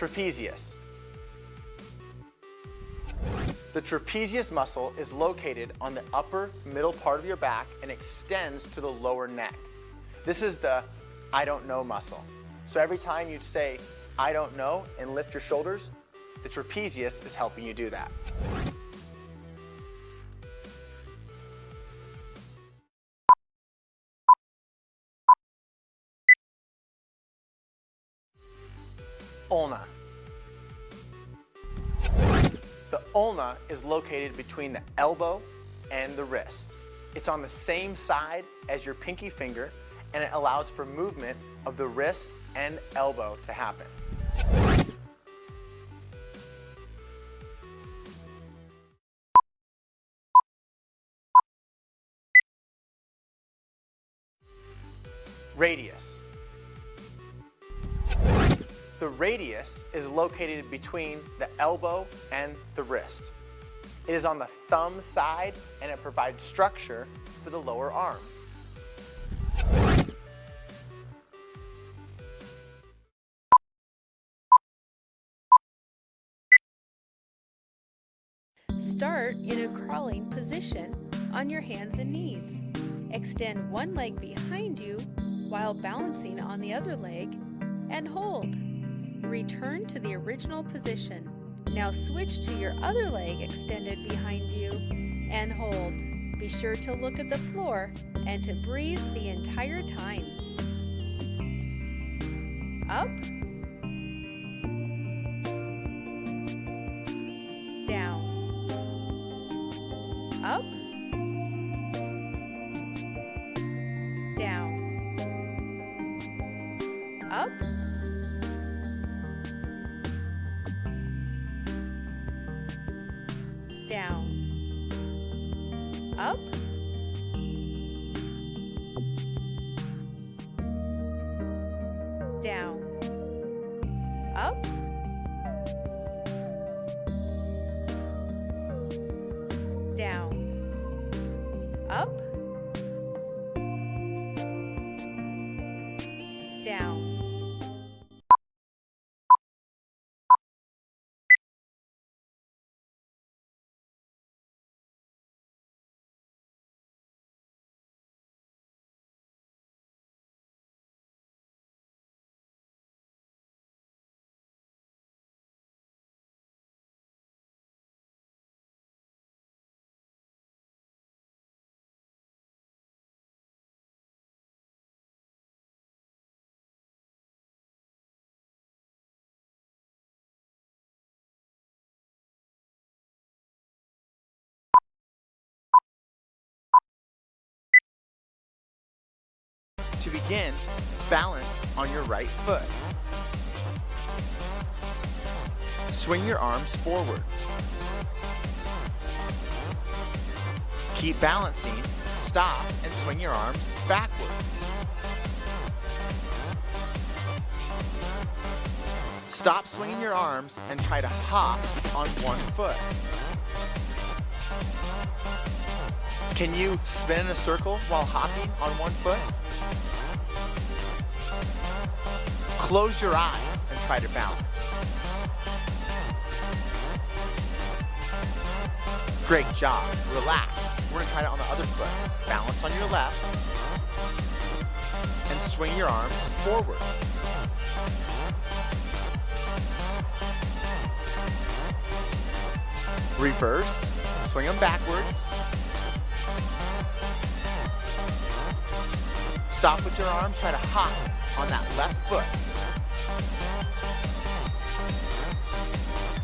Trapezius. The trapezius muscle is located on the upper middle part of your back and extends to the lower neck. This is the I don't know muscle. So every time you say, I don't know, and lift your shoulders, the trapezius is helping you do that. Ulna. The ulna is located between the elbow and the wrist. It's on the same side as your pinky finger and it allows for movement of the wrist and elbow to happen. Radius. The radius is located between the elbow and the wrist. It is on the thumb side and it provides structure for the lower arm. Start in a crawling position on your hands and knees. Extend one leg behind you while balancing on the other leg and hold. Return to the original position. Now switch to your other leg extended behind you and hold. Be sure to look at the floor and to breathe the entire time. Up. Up, down, up, down, up, down. To begin, balance on your right foot. Swing your arms forward. Keep balancing, stop, and swing your arms backward. Stop swinging your arms and try to hop on one foot. Can you spin in a circle while hopping on one foot? Close your eyes and try to balance. Great job. Relax. We're gonna try it on the other foot. Balance on your left and swing your arms forward. Reverse, swing them backwards. Stop with your arms, try to hop on that left foot.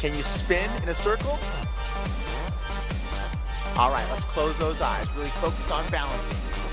Can you spin in a circle? All right, let's close those eyes. Really focus on balancing.